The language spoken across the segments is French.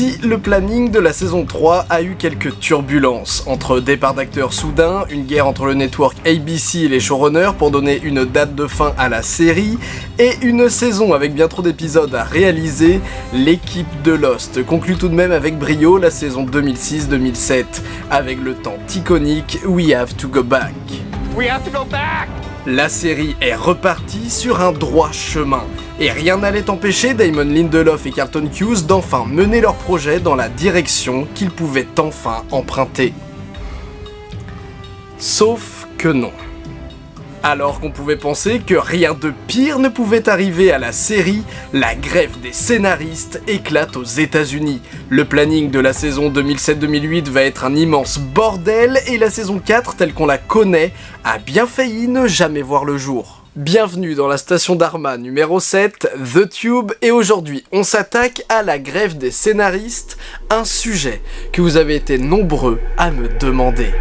Ici, le planning de la saison 3 a eu quelques turbulences, entre départ d'acteurs soudains, une guerre entre le network ABC et les showrunners pour donner une date de fin à la série, et une saison avec bien trop d'épisodes à réaliser, l'équipe de Lost conclut tout de même avec brio la saison 2006-2007, avec le temps iconique We Have to Go Back. We have to go back! La série est repartie sur un droit chemin, et rien n'allait empêcher Damon Lindelof et Carlton Hughes d'enfin mener leur projet dans la direction qu'ils pouvaient enfin emprunter. Sauf que non. Alors qu'on pouvait penser que rien de pire ne pouvait arriver à la série, la grève des scénaristes éclate aux états unis Le planning de la saison 2007-2008 va être un immense bordel et la saison 4 telle qu'on la connaît a bien failli ne jamais voir le jour. Bienvenue dans la station d'Arma numéro 7, The Tube, et aujourd'hui on s'attaque à la grève des scénaristes, un sujet que vous avez été nombreux à me demander.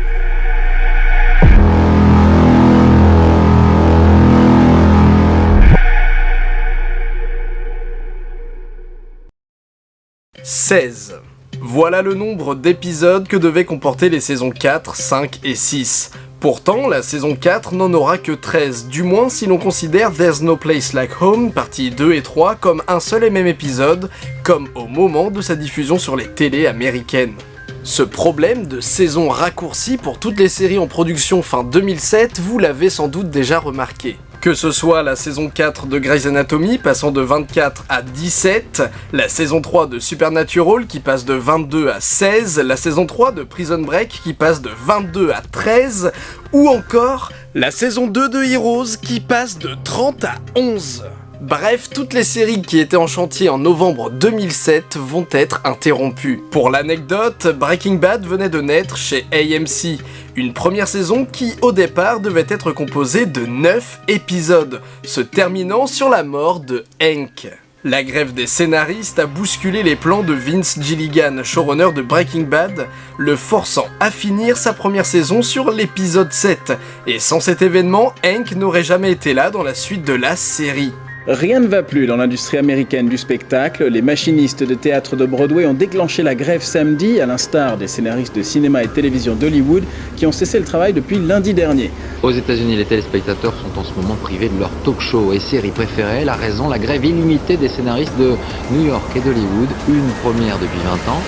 16. Voilà le nombre d'épisodes que devaient comporter les saisons 4, 5 et 6. Pourtant, la saison 4 n'en aura que 13, du moins si l'on considère There's No Place Like Home, partie 2 et 3, comme un seul et même épisode, comme au moment de sa diffusion sur les télés américaines. Ce problème de saison raccourcie pour toutes les séries en production fin 2007, vous l'avez sans doute déjà remarqué. Que ce soit la saison 4 de Grey's Anatomy passant de 24 à 17, la saison 3 de Supernatural qui passe de 22 à 16, la saison 3 de Prison Break qui passe de 22 à 13, ou encore la saison 2 de Heroes qui passe de 30 à 11. Bref, toutes les séries qui étaient en chantier en novembre 2007 vont être interrompues. Pour l'anecdote, Breaking Bad venait de naître chez AMC, une première saison qui, au départ, devait être composée de 9 épisodes, se terminant sur la mort de Hank. La grève des scénaristes a bousculé les plans de Vince Gilligan, showrunner de Breaking Bad, le forçant à finir sa première saison sur l'épisode 7, et sans cet événement, Hank n'aurait jamais été là dans la suite de la série. Rien ne va plus dans l'industrie américaine du spectacle. Les machinistes de théâtre de Broadway ont déclenché la grève samedi, à l'instar des scénaristes de cinéma et télévision d'Hollywood qui ont cessé le travail depuis lundi dernier. Aux États-Unis, les téléspectateurs sont en ce moment privés de leur talk show et séries préférées. La raison, la grève illimitée des scénaristes de New York et d'Hollywood, une première depuis 20 ans.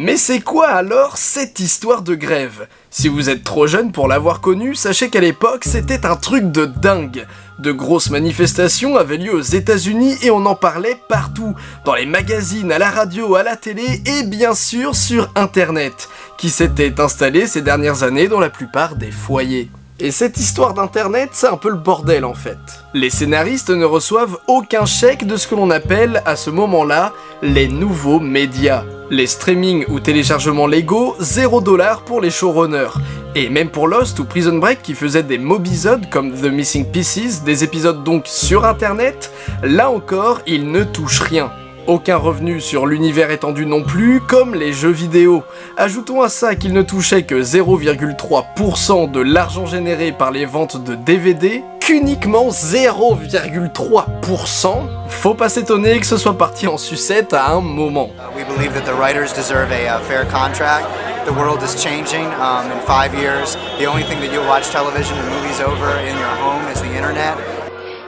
Mais c'est quoi alors cette histoire de grève? Si vous êtes trop jeune pour l'avoir connue, sachez qu'à l'époque c'était un truc de dingue. De grosses manifestations avaient lieu aux états unis et on en parlait partout, dans les magazines, à la radio, à la télé et bien sûr sur internet, qui s'était installé ces dernières années dans la plupart des foyers. Et cette histoire d'internet, c'est un peu le bordel en fait. Les scénaristes ne reçoivent aucun chèque de ce que l'on appelle à ce moment-là les nouveaux médias. Les streamings ou téléchargements légaux, 0$ pour les showrunners. Et même pour Lost ou Prison Break qui faisaient des mobisodes comme The Missing Pieces, des épisodes donc sur internet, là encore, ils ne touchent rien. Aucun revenu sur l'univers étendu non plus, comme les jeux vidéo. Ajoutons à ça qu'ils ne touchaient que 0,3% de l'argent généré par les ventes de DVD, qu'uniquement 0,3%, faut pas s'étonner que ce soit parti en sucette à un moment. Uh, we believe that the writers deserve a uh, fair contract. The world is changing. Um, in five years, the only thing that you'll watch television and movies over in your home is the internet.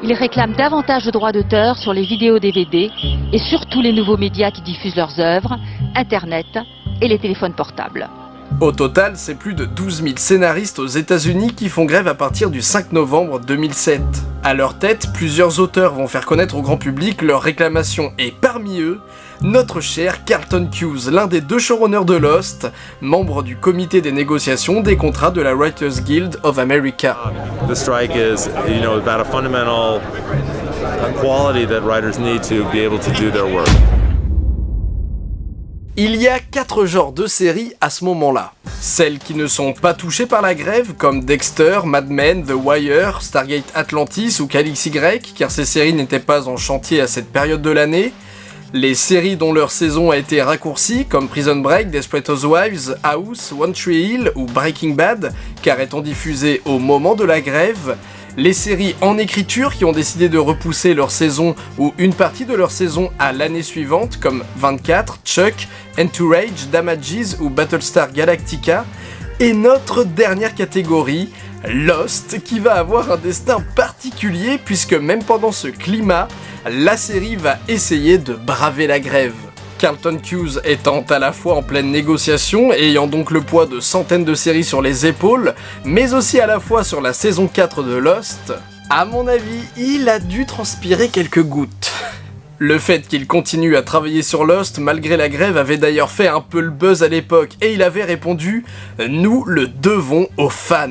Ils réclament davantage de droits d'auteur sur les vidéos DVD et sur tous les nouveaux médias qui diffusent leurs œuvres, Internet et les téléphones portables. Au total, c'est plus de 12 000 scénaristes aux états unis qui font grève à partir du 5 novembre 2007. À leur tête, plusieurs auteurs vont faire connaître au grand public leurs réclamations et parmi eux, notre cher Carlton Hughes, l'un des deux showrunners de Lost, membre du comité des négociations des contrats de la Writers Guild of America. The strike is, you know, about a fundamental quality that writers need to be able to do their work. Il y a quatre genres de séries à ce moment-là. Celles qui ne sont pas touchées par la grève, comme Dexter, Mad Men, The Wire, Stargate Atlantis ou Calix Y, car ces séries n'étaient pas en chantier à cette période de l'année. Les séries dont leur saison a été raccourcie, comme Prison Break, Desperate Housewives, House, One Tree Hill ou Breaking Bad, car étant diffusées au moment de la grève, Les séries en écriture qui ont décidé de repousser leur saison ou une partie de leur saison à l'année suivante, comme 24, Chuck, Entourage, Damages ou Battlestar Galactica. Et notre dernière catégorie, Lost, qui va avoir un destin particulier puisque même pendant ce climat, la série va essayer de braver la grève. Carlton Hughes étant à la fois en pleine négociation ayant donc le poids de centaines de séries sur les épaules, mais aussi à la fois sur la saison 4 de Lost, à mon avis, il a dû transpirer quelques gouttes. Le fait qu'il continue à travailler sur Lost malgré la grève avait d'ailleurs fait un peu le buzz à l'époque et il avait répondu « Nous le devons aux fans ».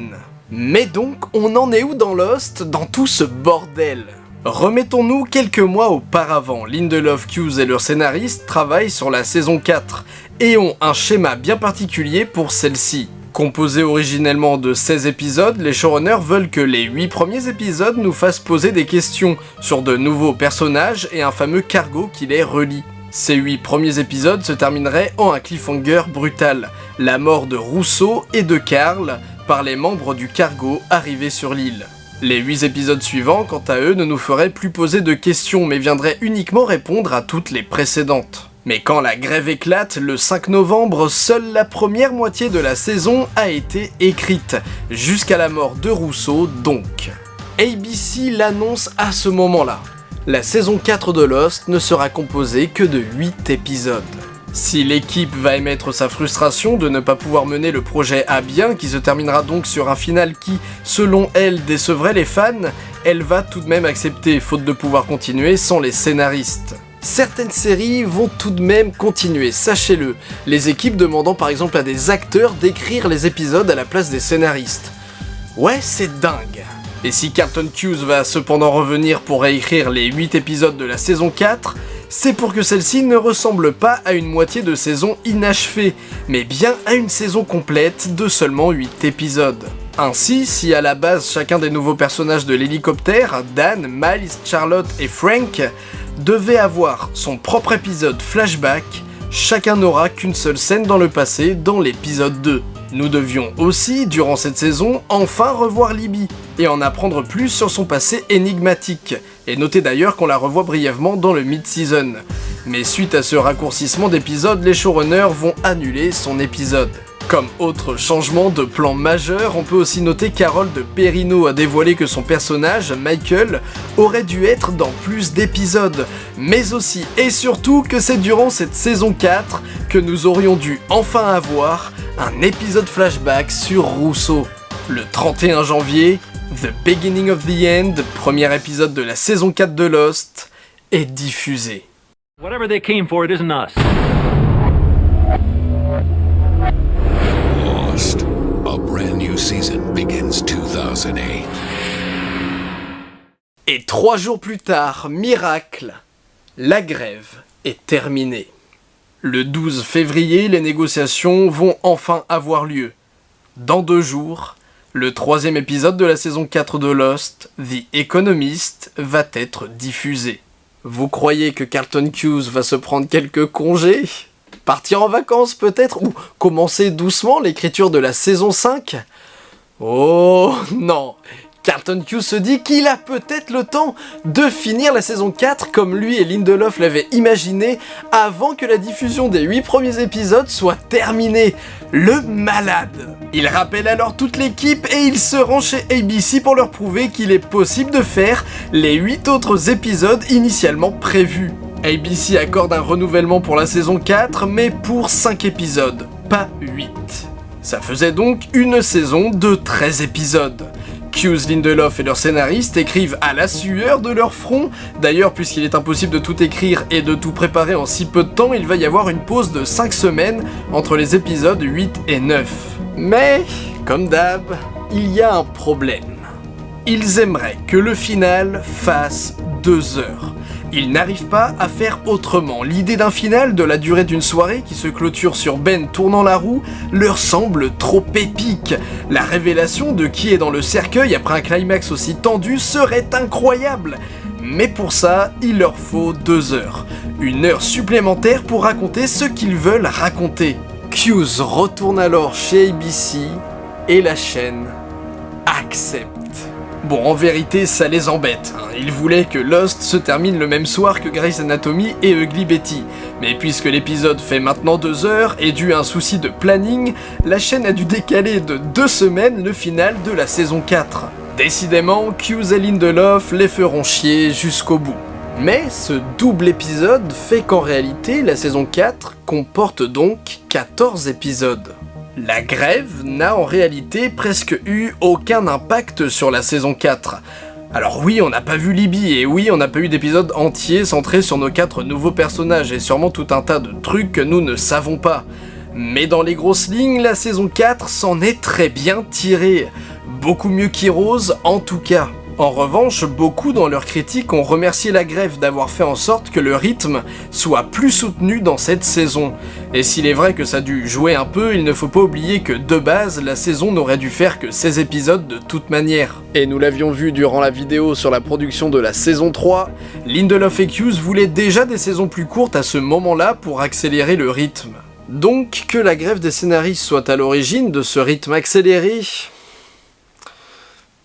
Mais donc, on en est où dans Lost, dans tout ce bordel? Remettons-nous quelques mois auparavant, Lindelof, Hughes et leurs scénaristes travaillent sur la saison 4 et ont un schéma bien particulier pour celle-ci. Composé originellement de 16 épisodes, les showrunners veulent que les 8 premiers épisodes nous fassent poser des questions sur de nouveaux personnages et un fameux cargo qui les relie. Ces 8 premiers épisodes se termineraient en un cliffhanger brutal, la mort de Rousseau et de Karl par les membres du cargo arrivés sur l'île. Les 8 épisodes suivants, quant à eux, ne nous feraient plus poser de questions mais viendraient uniquement répondre à toutes les précédentes. Mais quand la grève éclate, le 5 novembre, seule la première moitié de la saison a été écrite, jusqu'à la mort de Rousseau donc. ABC l'annonce à ce moment-là. La saison 4 de Lost ne sera composée que de 8 épisodes. Si l'équipe va émettre sa frustration de ne pas pouvoir mener le projet à bien, qui se terminera donc sur un final qui, selon elle, décevrait les fans, elle va tout de même accepter, faute de pouvoir continuer sans les scénaristes. Certaines séries vont tout de même continuer, sachez-le, les équipes demandant par exemple à des acteurs d'écrire les épisodes à la place des scénaristes. Ouais, c'est dingue Et si Carlton Hughes va cependant revenir pour réécrire les 8 épisodes de la saison 4, c'est pour que celle-ci ne ressemble pas à une moitié de saison inachevée, mais bien à une saison complète de seulement 8 épisodes. Ainsi, si à la base chacun des nouveaux personnages de l'hélicoptère, Dan, Miles, Charlotte et Frank, devait avoir son propre épisode flashback, chacun n'aura qu'une seule scène dans le passé dans l'épisode 2. Nous devions aussi, durant cette saison, enfin revoir Libby, et en apprendre plus sur son passé énigmatique, et notez d'ailleurs qu'on la revoit brièvement dans le mid-season. Mais suite à ce raccourcissement d'épisode, les showrunners vont annuler son épisode. Comme autre changement de plan majeur, on peut aussi noter qu'Harold Perrino a dévoilé que son personnage, Michael, aurait dû être dans plus d'épisodes, mais aussi et surtout que c'est durant cette saison 4 que nous aurions dû enfin avoir un épisode flashback sur Rousseau. Le 31 janvier, The Beginning of the End, premier épisode de la saison 4 de Lost, est diffusé. Whatever they came for, it isn't us. Lost. A brand new season begins 2008. Et trois jours plus tard, miracle, la grève est terminée. Le 12 février, les négociations vont enfin avoir lieu. Dans deux jours, le troisième épisode de la saison 4 de Lost, The Economist, va être diffusé. Vous croyez que Carlton Hughes va se prendre quelques congés? Partir en vacances peut-être? Ou commencer doucement l'écriture de la saison 5 Oh non Carlton Hughes se dit qu'il a peut-être le temps de finir la saison 4 comme lui et Lindelof l'avaient imaginé avant que la diffusion des 8 premiers épisodes soit terminée. Le malade Il rappelle alors toute l'équipe et il se rend chez ABC pour leur prouver qu'il est possible de faire les 8 autres épisodes initialement prévus. ABC accorde un renouvellement pour la saison 4 mais pour 5 épisodes, pas 8. Ça faisait donc une saison de 13 épisodes. Hughes, Lindelof et leurs scénaristes écrivent à la sueur de leur front. D'ailleurs, puisqu'il est impossible de tout écrire et de tout préparer en si peu de temps, il va y avoir une pause de 5 semaines entre les épisodes 8 et 9. Mais, comme d'hab, il y a un problème. Ils aimeraient que le final fasse 2 heures. Ils n'arrivent pas à faire autrement. L'idée d'un final de la durée d'une soirée qui se clôture sur Ben tournant la roue leur semble trop épique. La révélation de qui est dans le cercueil après un climax aussi tendu serait incroyable. Mais pour ça, il leur faut deux heures. Une heure supplémentaire pour raconter ce qu'ils veulent raconter. Hughes retourne alors chez ABC et la chaîne accepte. Bon, en vérité, ça les embête. Hein. Ils voulaient que Lost se termine le même soir que Grey's Anatomy et Ugly Betty. Mais puisque l'épisode fait maintenant deux heures et dû à un souci de planning, la chaîne a dû décaler de deux semaines le final de la saison 4. Décidément, Hughes et Lindelof les feront chier jusqu'au bout. Mais ce double épisode fait qu'en réalité, la saison 4 comporte donc 14 épisodes. La grève n'a en réalité presque eu aucun impact sur la saison 4. Alors oui, on n'a pas vu Libby, et oui, on n'a pas eu d'épisode entier centré sur nos quatre nouveaux personnages, et sûrement tout un tas de trucs que nous ne savons pas. Mais dans les grosses lignes, la saison 4 s'en est très bien tirée. Beaucoup mieux qu'Heroes en tout cas. En revanche, beaucoup dans leurs critiques ont remercié la grève d'avoir fait en sorte que le rythme soit plus soutenu dans cette saison. Et s'il est vrai que ça a dû jouer un peu, il ne faut pas oublier que de base, la saison n'aurait dû faire que 16 épisodes de toute manière. Et nous l'avions vu durant la vidéo sur la production de la saison 3, Lindelof et Hughes voulaient déjà des saisons plus courtes à ce moment-là pour accélérer le rythme. Donc que la grève des scénaristes soit à l'origine de ce rythme accéléré,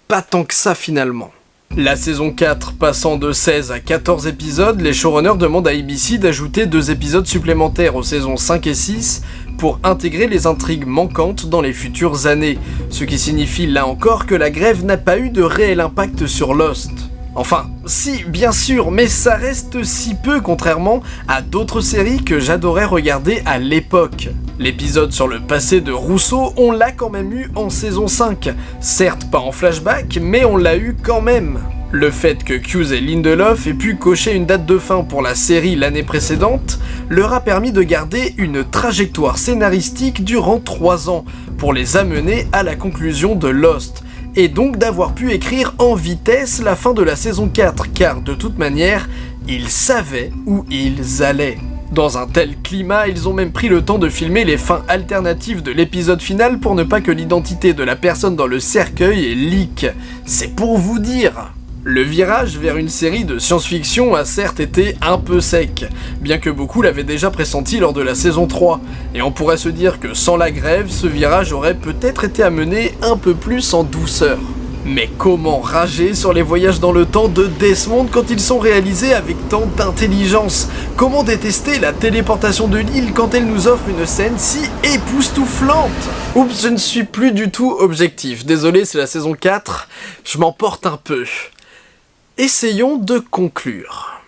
pas tant que ça finalement. La saison 4 passant de 16 à 14 épisodes, les showrunners demandent à ABC d'ajouter deux épisodes supplémentaires aux saisons 5 et 6 pour intégrer les intrigues manquantes dans les futures années, ce qui signifie là encore que la grève n'a pas eu de réel impact sur Lost. Enfin, si, bien sûr, mais ça reste si peu contrairement à d'autres séries que j'adorais regarder à l'époque. L'épisode sur le passé de Rousseau, on l'a quand même eu en saison 5. Certes pas en flashback, mais on l'a eu quand même. Le fait que Hughes et Lindelof aient pu cocher une date de fin pour la série l'année précédente leur a permis de garder une trajectoire scénaristique durant 3 ans pour les amener à la conclusion de Lost, et donc d'avoir pu écrire en vitesse la fin de la saison 4, car de toute manière, ils savaient où ils allaient. Dans un tel climat, ils ont même pris le temps de filmer les fins alternatives de l'épisode final pour ne pas que l'identité de la personne dans le cercueil est. C'est pour vous dire le virage vers une série de science-fiction a certes été un peu sec, bien que beaucoup l'avaient déjà pressenti lors de la saison 3, et on pourrait se dire que sans la grève, ce virage aurait peut-être été amené un peu plus en douceur. Mais comment rager sur les voyages dans le temps de Desmond quand ils sont réalisés avec tant d'intelligence? Comment détester la téléportation de l'île quand elle nous offre une scène si époustouflante? Oups, je ne suis plus du tout objectif. Désolé, c'est la saison 4, je m'emporte un peu. Essayons de conclure.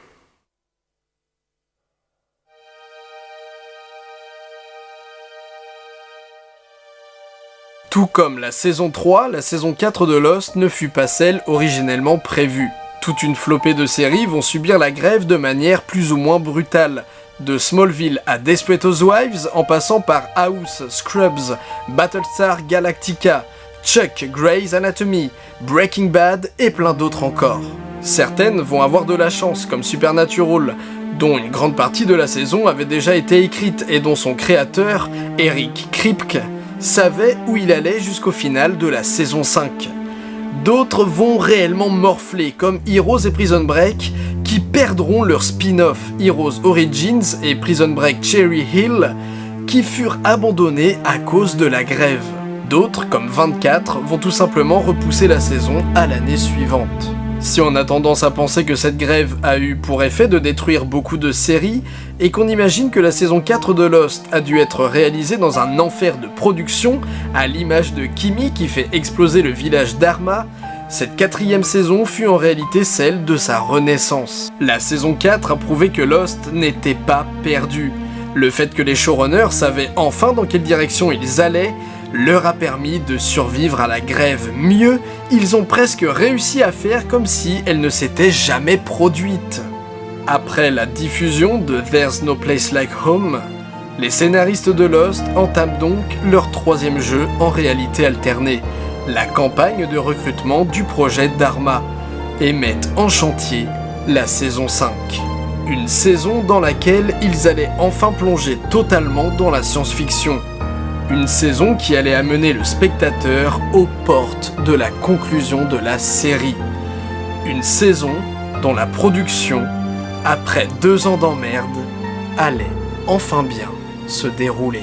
Tout comme la saison 3, la saison 4 de Lost ne fut pas celle originellement prévue. Toute une flopée de séries vont subir la grève de manière plus ou moins brutale. De Smallville à Desperate Housewives, en passant par House, Scrubs, Battlestar Galactica, Chuck, Grey's Anatomy, Breaking Bad et plein d'autres encore. Certaines vont avoir de la chance, comme Supernatural, dont une grande partie de la saison avait déjà été écrite et dont son créateur, Eric Kripke, savait où il allait jusqu'au final de la saison 5. D'autres vont réellement morfler, comme Heroes et Prison Break, qui perdront leur spin-off Heroes Origins et Prison Break Cherry Hill, qui furent abandonnés à cause de la grève. D'autres, comme 24, vont tout simplement repousser la saison à l'année suivante. Si on a tendance à penser que cette grève a eu pour effet de détruire beaucoup de séries, et qu'on imagine que la saison 4 de Lost a dû être réalisée dans un enfer de production, à l'image de Kimi qui fait exploser le village d'Arma, cette quatrième saison fut en réalité celle de sa renaissance. La saison 4 a prouvé que Lost n'était pas perdu. Le fait que les showrunners savaient enfin dans quelle direction ils allaient leur a permis de survivre à la grève. Mieux, ils ont presque réussi à faire comme si elle ne s'était jamais produite. Après la diffusion de There's No Place Like Home, les scénaristes de Lost entament donc leur troisième jeu en réalité alternée, la campagne de recrutement du projet Dharma, et mettent en chantier la saison 5. Une saison dans laquelle ils allaient enfin plonger totalement dans la science-fiction, une saison qui allait amener le spectateur aux portes de la conclusion de la série. Une saison dont la production, après deux ans d'emmerde, allait enfin bien se dérouler.